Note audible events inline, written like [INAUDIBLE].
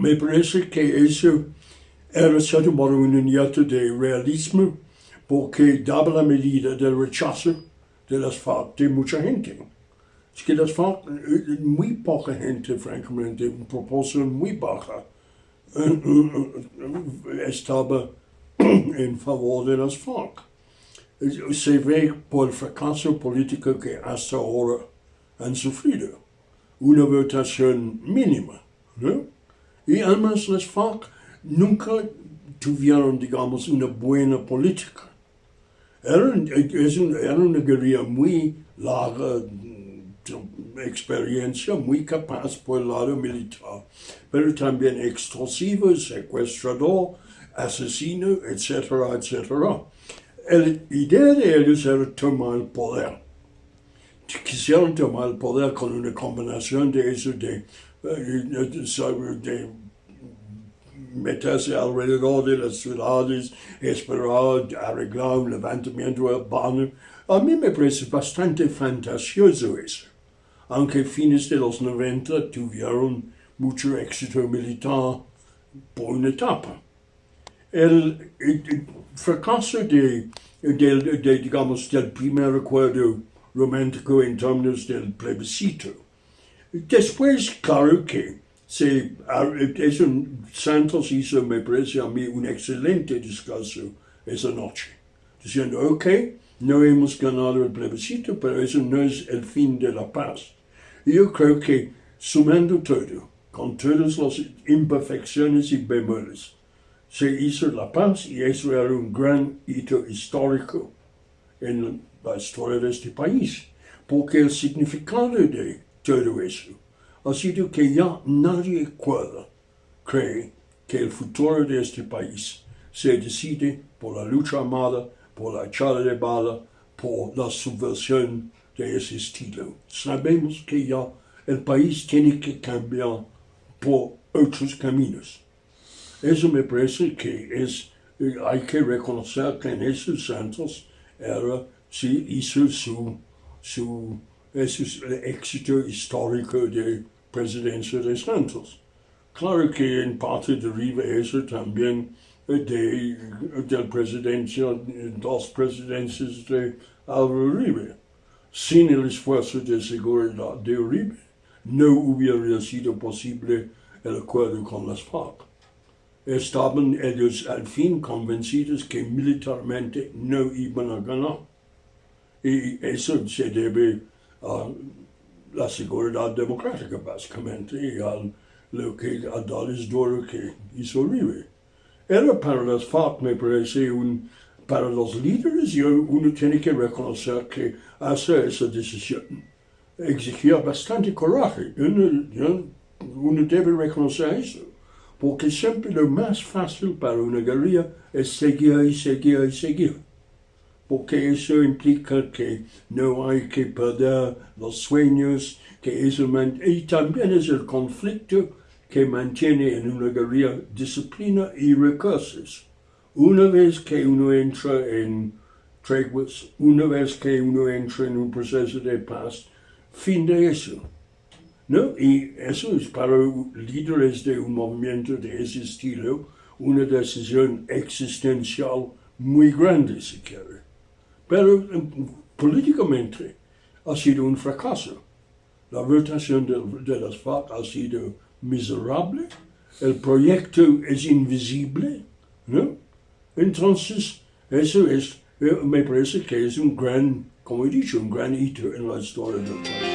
me parece que eso era cierto modo un niñato de realismo porque daba la medida del rechazo de las FARC de mucha gente. Es que las FARC, muy poca gente, francamente, en proporción muy baja, estaba [CLEARS THROAT] en favor de las FARC. Se ve por el fracaso político que hasta ahora han sufrido. Una votación mínima. ¿no? Y además las FARC nunca tuvieron, digamos, una buena política. Era, era una guerrilla muy larga, experiencia, muy capaz por el lado militar, pero también extorsivo, secuestrador, asesino, etcétera, etcétera. La idea de ellos era tomar el poder. Quisieron tomar el poder con una combinación de eso, de, de meterse alrededor de las ciudades, esperar, arreglar un levantamiento urbano. A mí me parece bastante fantasioso eso, aunque fines de los 90 tuvieron mucho éxito militar por una etapa. El, fracaso de, de, digamos, del primer recuerdo romántico en términos del plebiscito. Después, claro que es un, Santos hizo, me parece a mí, un excelente discurso esa noche, diciendo, ok, no hemos ganado el plebiscito, pero eso no es el fin de la paz. Yo creo que sumando todo, con todas las imperfecciones y bemoles, se hizo la paz y eso era un gran hito histórico en la historia de este país, porque el significado de todo eso ha sido que ya nadie pueda creer que el futuro de este país se decide por la lucha armada, por la echada de bala, por la subversión de ese estilo. Sabemos que ya el país tiene que cambiar por otros caminos. Eso me parece que es, eh, hay que reconocer que en esos santos era, sí, hizo su, su, su éxito histórico de presidencia de Santos. Claro que en parte deriva eso también de, del presidencia, dos presidencias de Álvaro Uribe. Sin el esfuerzo de seguridad de Uribe, no hubiera sido posible el acuerdo con las FARC. Estaban ellos al fin convencidos que militarmente no iban a ganar. Y eso se debe a la seguridad democrática, básicamente, y al lo que a darles duro que hizo Uribe. Era para las FARC, me parece, un, para los líderes, uno tiene que reconocer que hacer esa decisión exigía bastante coraje. Uno, uno debe reconocer eso, porque siempre lo más fácil para una guerrilla es seguir y seguir y seguir porque eso implica que no hay que perder los sueños, que eso y también es el conflicto que mantiene en una guerrilla disciplina y recursos. Una vez que uno entra en treguas, una vez que uno entra en un proceso de paz, fin de eso. ¿No? Y eso es para líderes de un movimiento de ese estilo una decisión existencial muy grande, si quiere. Pero em, políticamente ha sido un fracaso. La votación de, de las FARC ha sido miserable, el proyecto es invisible, ¿no? Entonces, eso es, eh, me parece que es un gran, como he dicho, un gran hito en la historia del país.